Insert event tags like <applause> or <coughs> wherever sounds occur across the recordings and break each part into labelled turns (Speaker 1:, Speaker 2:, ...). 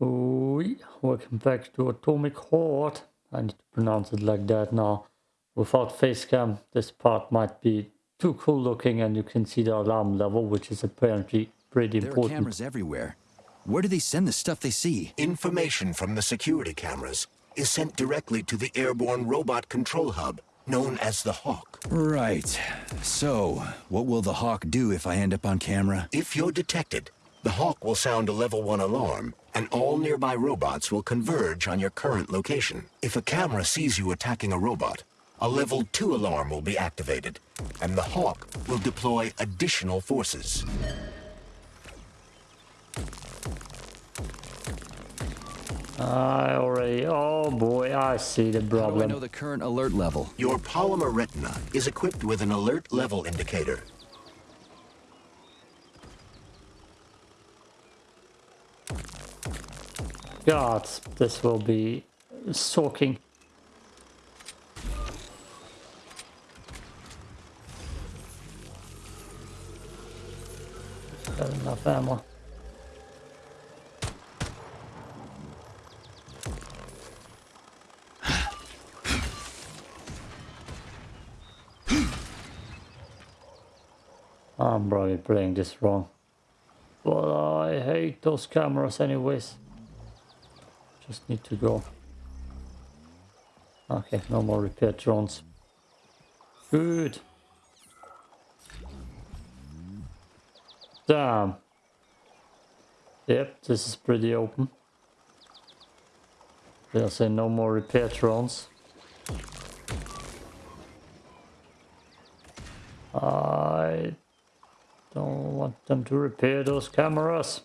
Speaker 1: Oui, welcome back to Atomic Horde. I need to pronounce it like that now. Without face cam, this part might be too cool looking and you can see the alarm level, which is apparently pretty
Speaker 2: There are cameras everywhere. Where do they send the stuff they see?
Speaker 3: Information from the security cameras is sent directly to the airborne robot control hub, known as the Hawk.
Speaker 2: Right. So, what will the Hawk do if I end up on camera?
Speaker 3: If you're detected, the Hawk will sound a level 1 alarm, and all nearby robots will converge on your current location. If a camera sees you attacking a robot, a level 2 alarm will be activated, and the Hawk will deploy additional forces.
Speaker 1: I already, oh boy, I see the problem.
Speaker 2: How do I know the current alert level?
Speaker 3: Your polymer retina is equipped with an alert level indicator.
Speaker 1: God, this will be soaking. Got enough ammo. I'm probably playing this wrong. But I hate those cameras anyways. Just need to go. Okay, no more repair drones. Good. Damn. Yep, this is pretty open. They'll say no more repair drones. I don't want them to repair those cameras.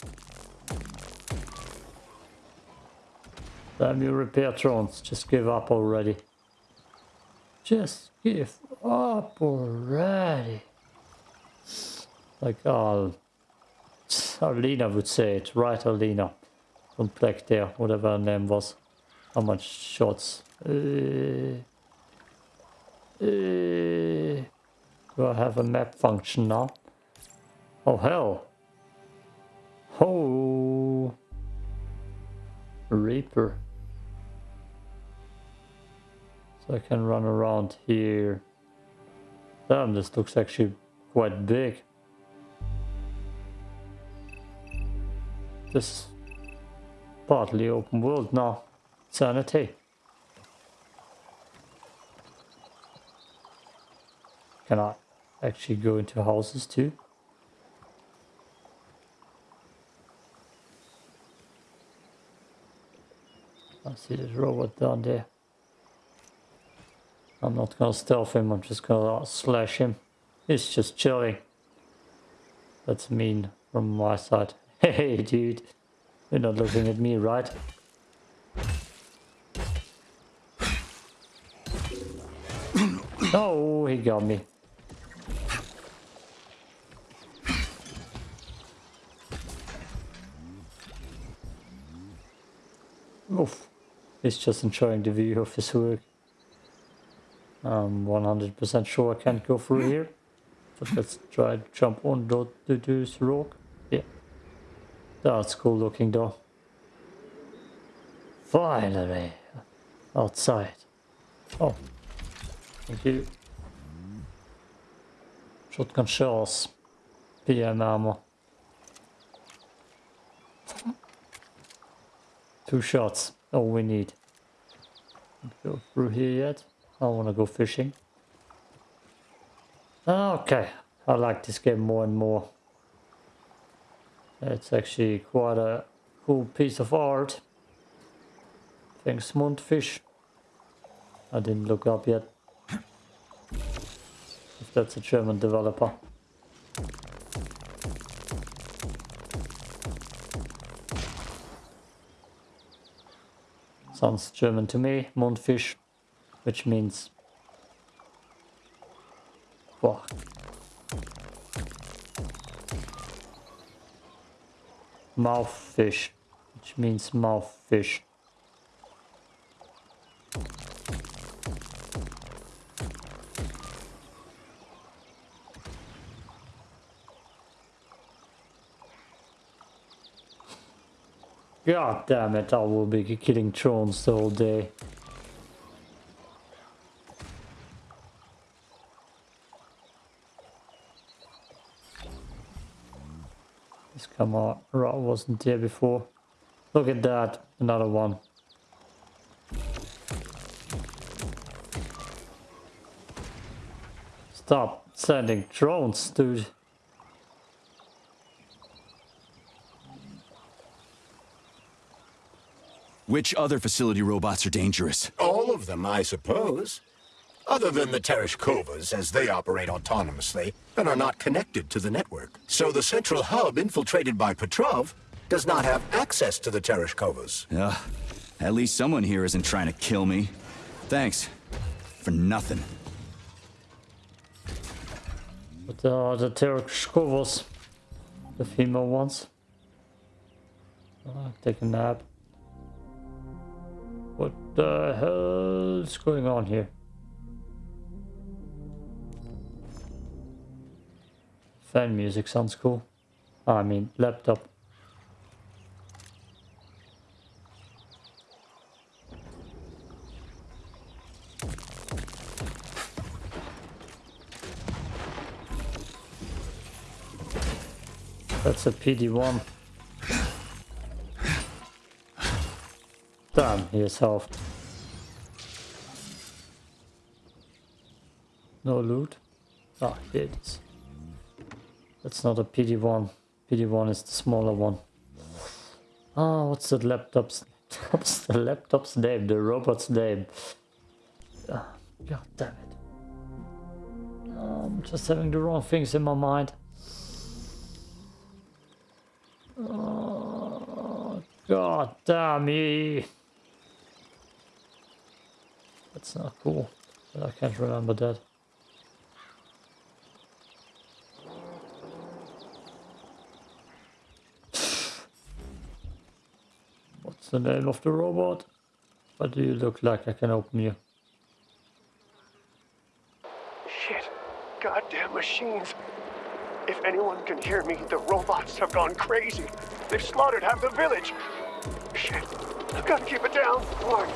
Speaker 1: Damn you repair drones, just give up already. Just give up already. Like uh, Alina would say it, right Alina? From Black there, whatever her name was. How much shots? Uh, uh, do I have a map function now? Oh hell. Oh. Reaper. So I can run around here. Damn, this looks actually quite big. This partly open world now. Sanity. Can I actually go into houses too? I see this robot down there. I'm not gonna stealth him, I'm just gonna slash him. It's just chilling. That's mean from my side. <laughs> Hey dude, you're not looking at me, right? <coughs> Oh, he got me. Oof. He's just enjoying the view of his work. Um, I'm 100% sure I can't go through here. But let's try to jump on this rock. Yeah. That's cool looking though. Finally. Outside. Oh. Thank you. Shotgun shells. PM ammo. Two shots. All we need. Go through here yet? I want to go fishing. Okay. I like this game more and more. It's actually quite a cool piece of art. Thanks Mundfish. I didn't look up yet. If that's a German developer. Sounds German to me, Mundfisch, which means fuck. Mouthfish, which means mouthfish. God damn it, I will be killing drones all day. This camera wasn't here before. Look at that, another one. Stop sending drones, dude.
Speaker 2: Which other facility robots are dangerous?
Speaker 3: All of them, I suppose. Other than the Tereshkovas, as they operate autonomously and are not connected to the network. So the central hub infiltrated by Petrov does not have access to the Tereshkovas.
Speaker 2: Ugh. At least someone here isn't trying to kill me. Thanks. For nothing.
Speaker 1: But uh, the Tereshkovas, the female ones. Uh, take a nap. What the hell is going on here? Fan music sounds cool. I mean, laptop. That's a PD-1. Damn, he is health. No loot. Ah, here it is. That's not a PD-1. PD-1 is the smaller one. Ah, what's the laptop's... <laughs> What's the laptop's name? The robot's name? Ah, God damn it. I'm just having the wrong things in my mind. Oh, God damn me. That's not cool. But I can't remember that. What's the name of the robot? What do you look like? I can open you.
Speaker 4: Shit. Goddamn machines. If anyone can hear me, the robots have gone crazy. They've slaughtered half the village. Shit. I've got to keep it down. Warning.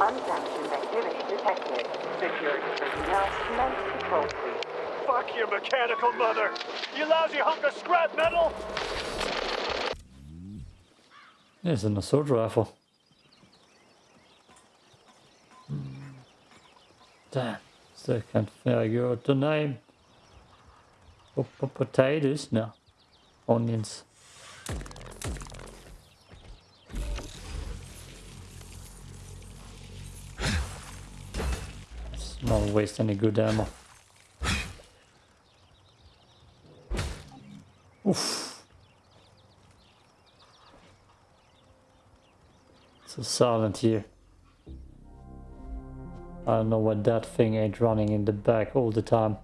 Speaker 5: Unsanctioned activity detected. Security personnel commence patrol sweep.
Speaker 4: Fuck your mechanical mother. You lousy hunk of scrap metal.
Speaker 1: There's an assault rifle. Hmm. Damn, still can't figure out the name. P Potatoes? No. Onions. Let's not waste any good ammo. Oof. So silent here. I don't know why that thing ain't running in the back all the time.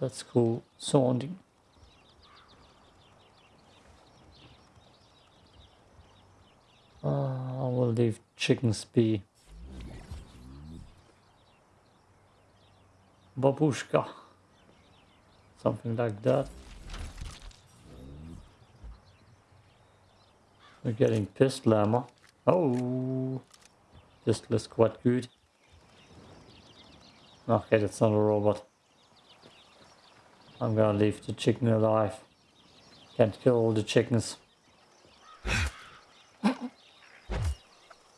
Speaker 1: That's cool sounding. Uh, I will leave chickens be. Babushka. Something like that. We're getting pistol ammo. Oh, pistol is quite good. Okay, that's not a robot. I'm gonna leave the chicken alive. Can't kill all the chickens.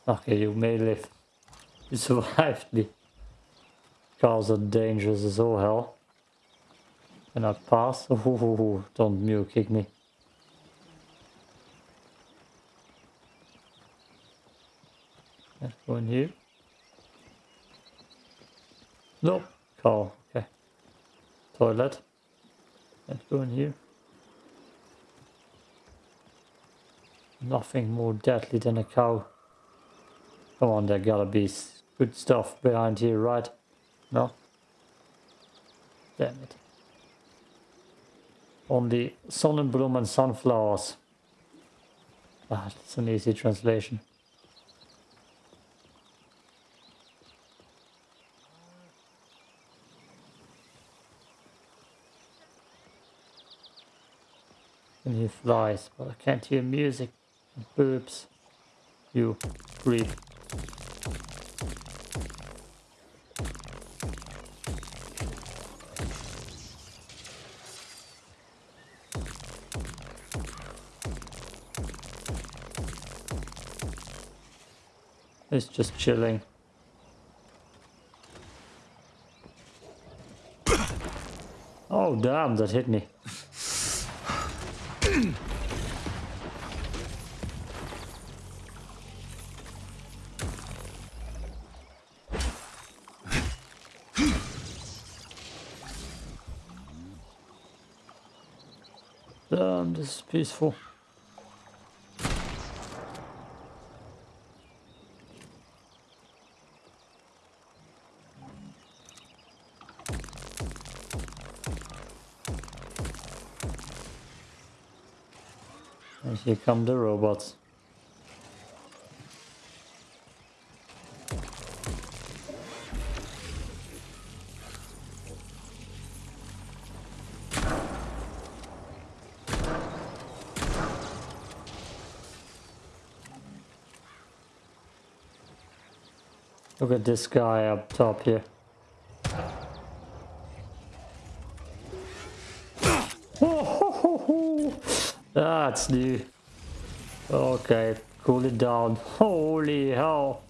Speaker 1: okay, you may live. You survived me. Cars are dangerous as all hell. Can I pass? <laughs> Oh, don't mule kick me. Let's go in here. Nope. Car. Okay. Toilet. Let's go in here. Nothing more deadly than a cow. Come on, there gotta be good stuff behind here, right? No? Damn it. on Only Sonnenblumen and sunflowers. Ah, that's an easy translation. Can hear flies, but I can't hear music and boobs. You creep. It's just chilling. <coughs> Oh damn, that hit me. Peaceful. And here come the robots. Look at this guy up top here. <laughs> That's new. Okay, cool it down. Holy hell.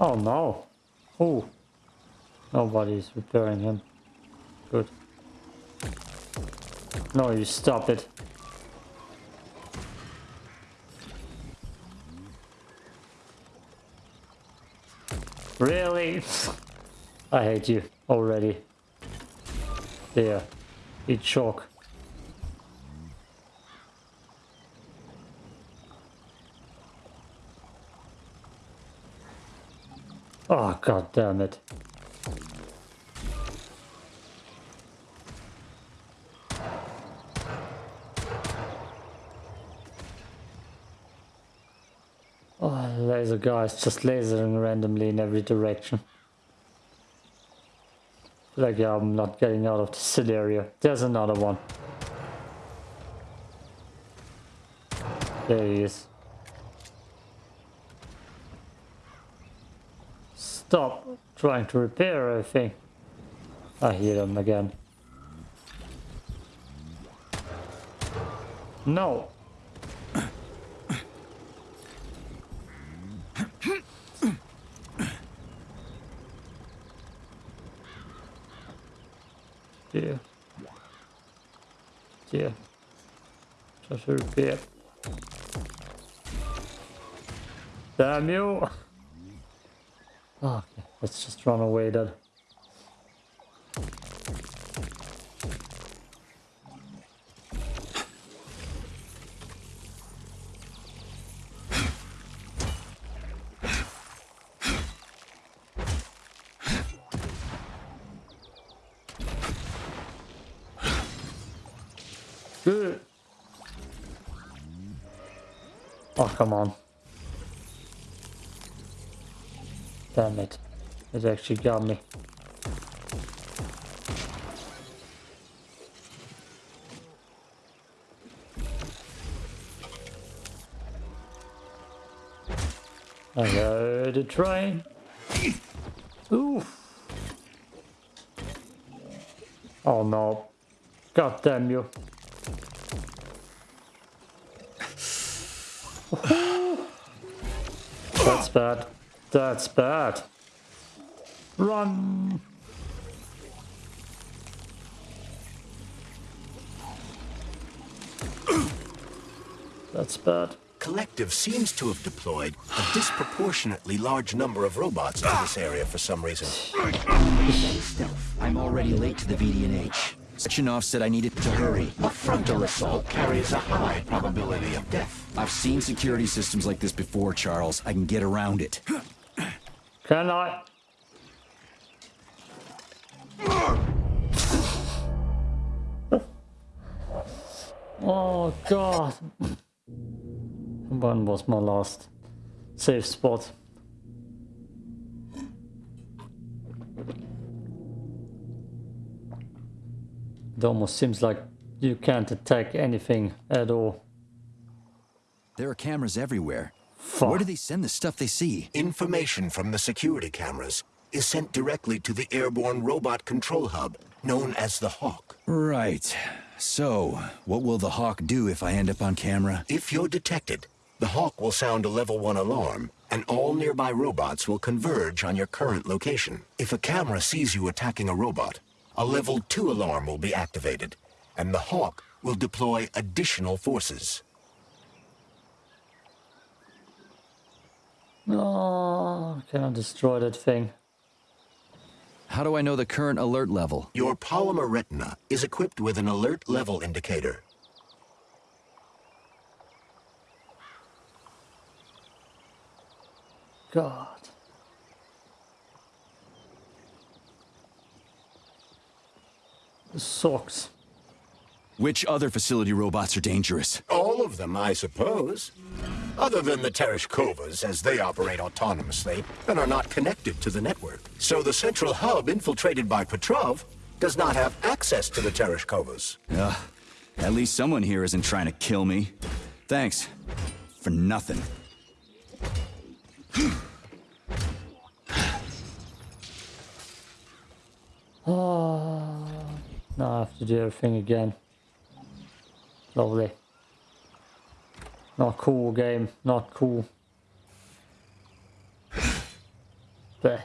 Speaker 1: Oh no. Oh. Nobody's repairing him. Good. No, you stop it. Really? <laughs> I hate you already. There. Eat chalk. Oh god damn it. Oh, laser guys just lasering randomly in every direction. Like yeah, I'm not getting out of the area. There's another one. There he is. Stop trying to repair everything. I hear them again. No. Dear. Dear. Try to repair. Damn you! Let's just run away then. Oh, come on. Damn it. It actually got me. I heard a train. Oof. Oh no. God damn you. <sighs> That's bad. That's bad. Run! That's bad.
Speaker 3: collective seems to have deployed a disproportionately large number of robots to this area for some reason.
Speaker 2: Stealth. I'm already late to the VDNH. Sechenov said I needed to hurry.
Speaker 3: A frontal assault carries a high probability of death.
Speaker 2: I've seen security systems like this before, Charles. I can get around it.
Speaker 1: Can I? Oh god. One was my last safe spot? It almost seems like you can't attack anything at all.
Speaker 2: There are cameras everywhere.
Speaker 1: Fuck.
Speaker 2: Where do they send the stuff they see?
Speaker 3: Information from the security cameras is sent directly to the airborne robot control hub, known as the Hawk.
Speaker 2: Right. So, what will the Hawk do if I end up on camera?
Speaker 3: If you're detected, the Hawk will sound a level 1 alarm, and all nearby robots will converge on your current location. If a camera sees you attacking a robot, a level 2 alarm will be activated, and the Hawk will deploy additional forces.
Speaker 1: Oh, can I destroy that thing?
Speaker 2: How do I know the current alert level?
Speaker 3: Your polymer retina is equipped with an alert level indicator.
Speaker 1: God. This sucks.
Speaker 2: Which other facility robots are dangerous?
Speaker 3: All of them, I suppose. Other than the Tereshkovas, as they operate autonomously and are not connected to the network. So the central hub infiltrated by Petrov does not have access to the Tereshkovas.
Speaker 2: Ugh. At least someone here isn't trying to kill me. Thanks. For nothing.
Speaker 1: Oh, <sighs> now I have to do everything again. Lovely. Not cool game, not cool. Bleh.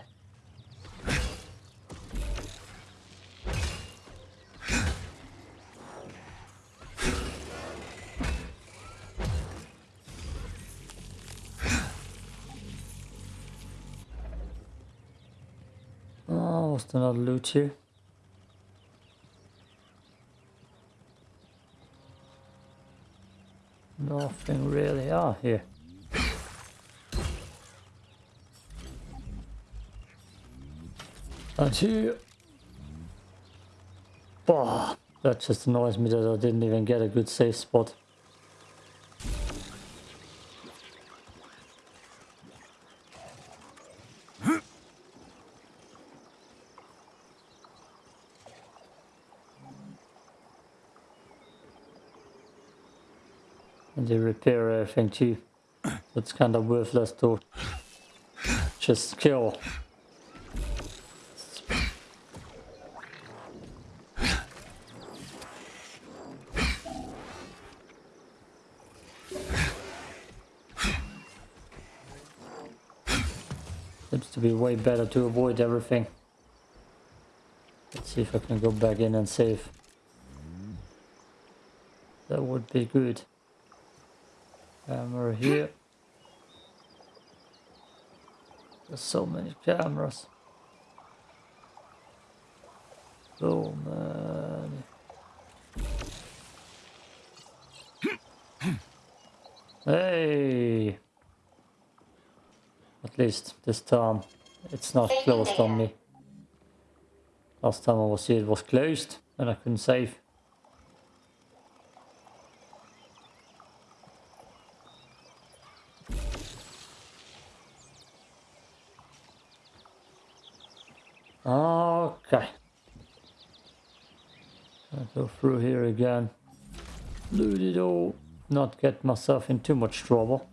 Speaker 1: Oh, there another loot here? Nothing really. Ah, here. And here. Bah, that just annoys me that I didn't even get a good safe spot. And they repair everything too. That's kind of worthless to just kill. Seems to be way better to avoid everything. Let's see if I can go back in and save. That would be good. Camera here. There's so many cameras. So many. Hey! At least this time it's not closed on me. Last time I was here it was closed and I couldn't save. Okay. I'll go through here again. Loot it all. Not get myself in too much trouble.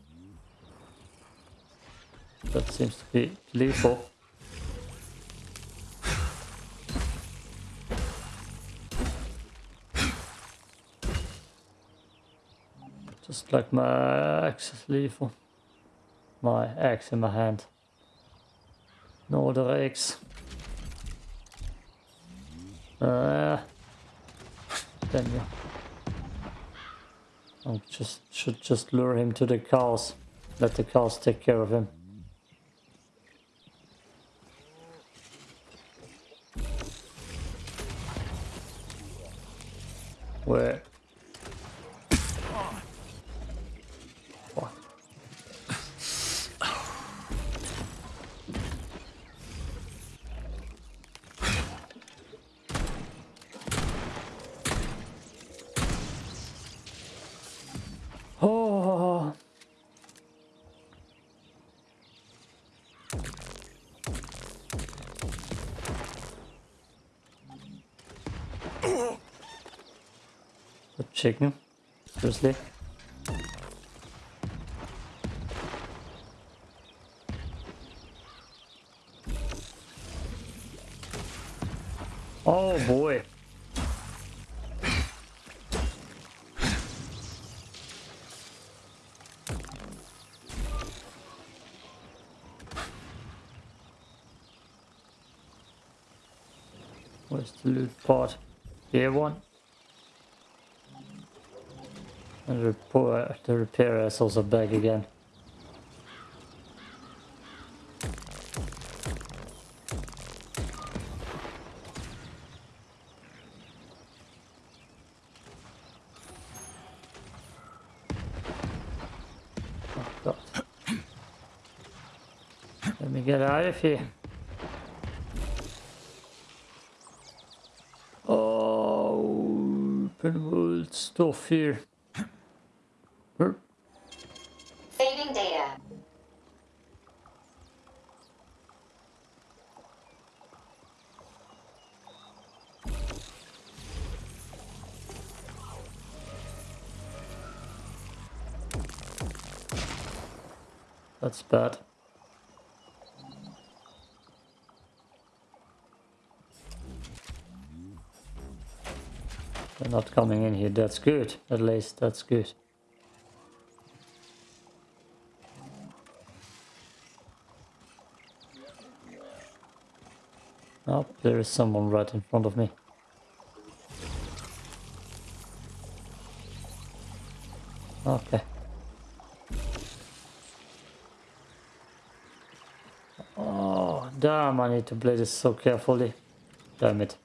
Speaker 1: That seems to be lethal. Just like my axe is lethal. My axe in my hand. No other axe. Uh, then yeah. I just should just lure him to the cows. Let the cows take care of him. Chicken, seriously. Oh boy. Where's the loot part? Here one. And the repair, the repair is also back again. Let me get out of here. Oh, open world stuff here. Bad. They're not coming in here. That's good. At least that's good. Oh, there is someone right in front of me. Okay. Oh, damn, I need to play this so carefully. Damn it.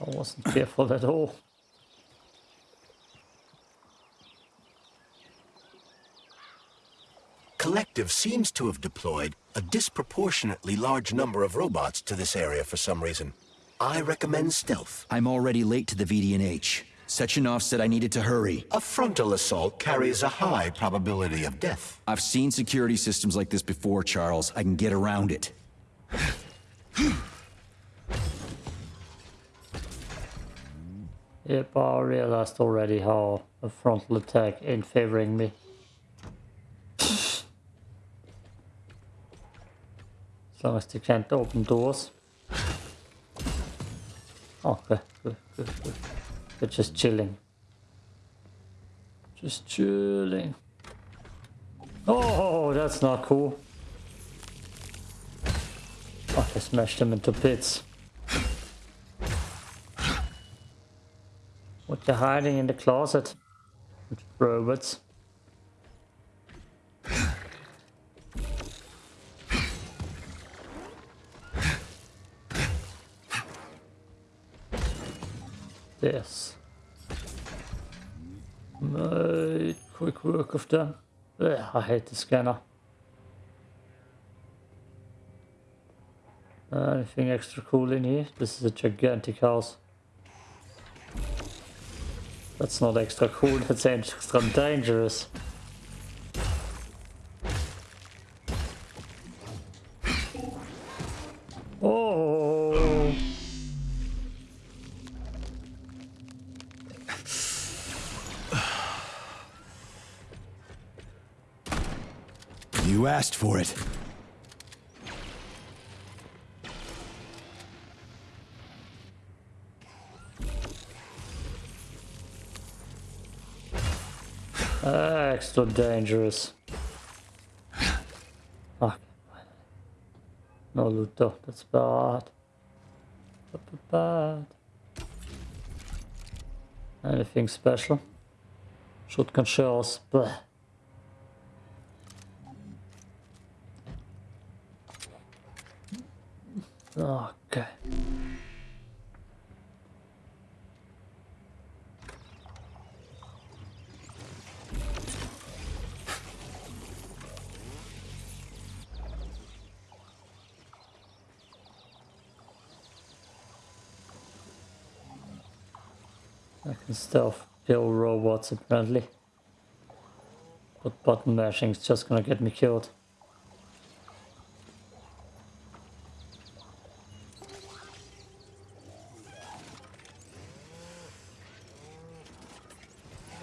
Speaker 1: I wasn't careful at all.
Speaker 3: Collective seems to have deployed a disproportionately large number of robots to this area for some reason. I recommend stealth.
Speaker 2: I'm already late to the VDNH. Sechenov said I needed to hurry.
Speaker 3: A frontal assault carries a high probability of death.
Speaker 2: I've seen security systems like this before, Charles. I can get around it.
Speaker 1: Yep, I realized already how a frontal attack ain't favoring me. As long as they can't open doors. Oh, good, good, good. They're just chilling. Just chilling. Oh, that's not cool. Oh, I smashed them into bits. What you hiding in the closet? Robots. Yes. Made quick work of them. Ugh, I hate the scanner. Anything extra cool in here? This is a gigantic house. That's not extra cool, <laughs> that's extra dangerous. Oh!
Speaker 2: You asked for it.
Speaker 1: Ah, extra dangerous. Fuck. No loot though, that's bad, bad. Anything special? Shotgun shells, bleh. Okay. I can stealth kill robots apparently. But button mashing is just gonna get me killed.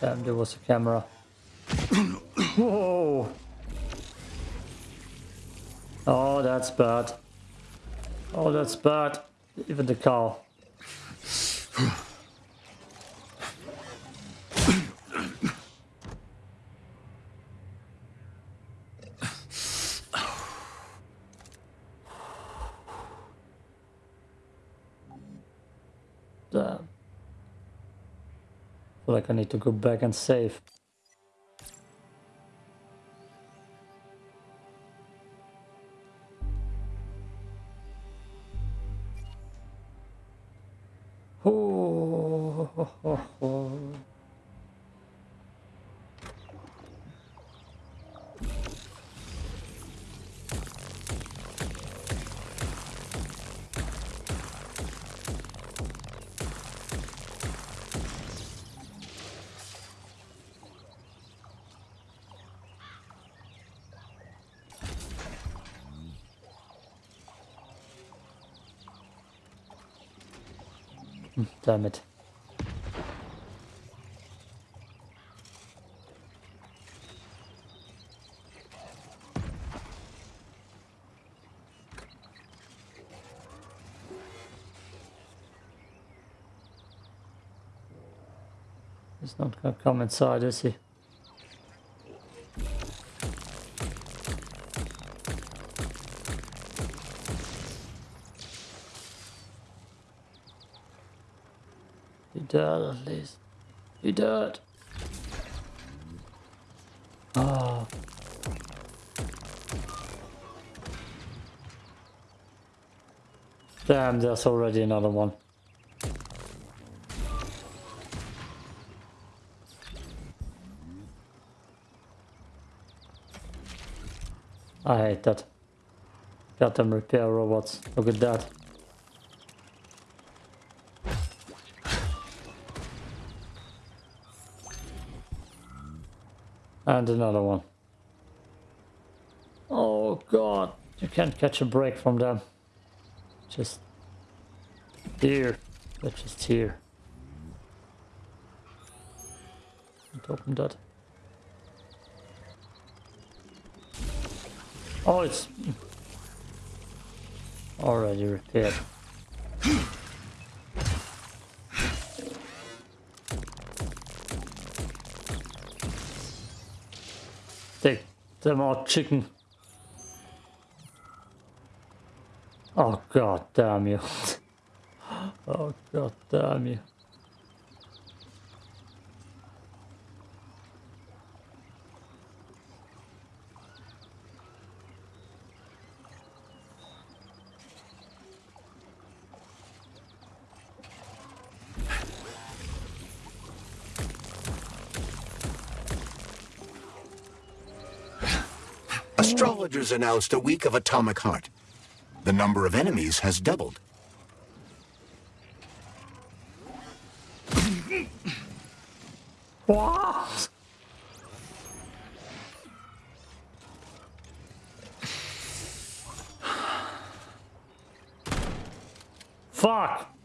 Speaker 1: Damn, there was a camera. Whoa! <coughs> Oh, that's bad. Oh, that's bad. Even the cow. Damn. feel like I need to go back and save. Oh, ho, ho, ho. Damn it. He's not gonna come inside, is he? Be dead at least. Be dead. Ah. Damn, there's already another one. I hate that. Got them repair robots. Look at that. And another one. Oh god, you can't catch a break from them. Just here. They're just here. Can't open that. Oh, it's already repaired. <laughs> them out, chicken. Oh god damn you. <gasps> oh god damn you.
Speaker 3: Announced a week of atomic heart. The number of enemies has doubled.
Speaker 1: What? Fuck!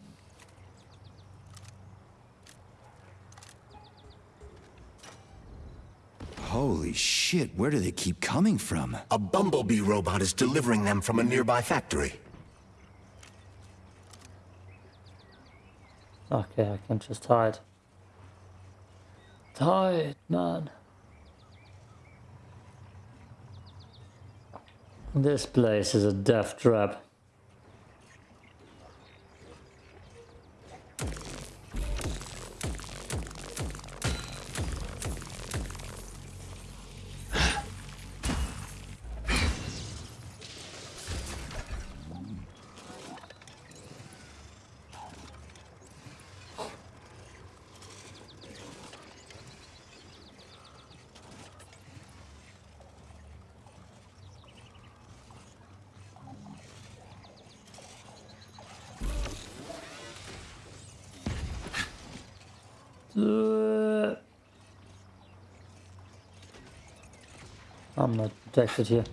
Speaker 2: Holy shit, where do they keep coming from?
Speaker 3: A bumblebee robot is delivering them from a nearby factory.
Speaker 1: Okay, I can just hide. Hide, man. This place is a death trap. Uh, I'm not protected here.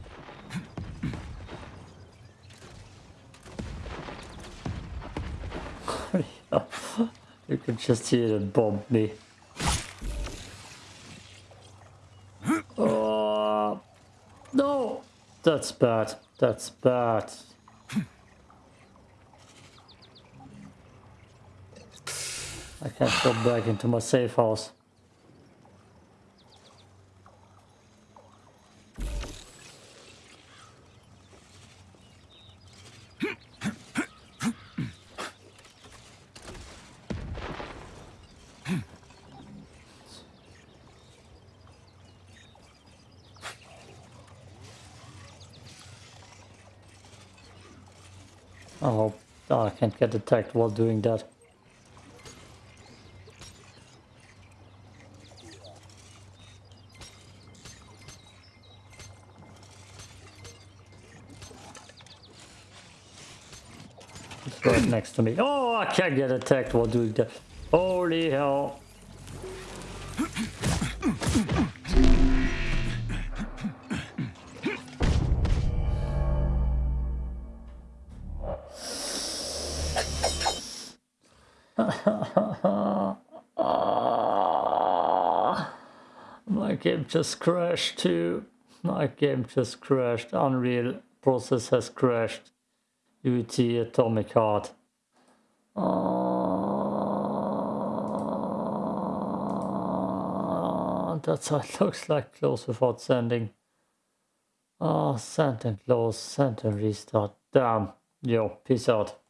Speaker 1: <laughs> you can just hear it bomb me. Oh, no! That's bad. That's bad. Can't go back into my safe house. I hope I can't get attacked while doing that. Next to me. Oh, I can't get attacked while doing that. Holy hell. My game just crashed too. My game just crashed. Unreal process has crashed. UT Atomic Heart. That's how it looks like close without sending. Ah, send and close, send and restart. Damn. Yo, peace out.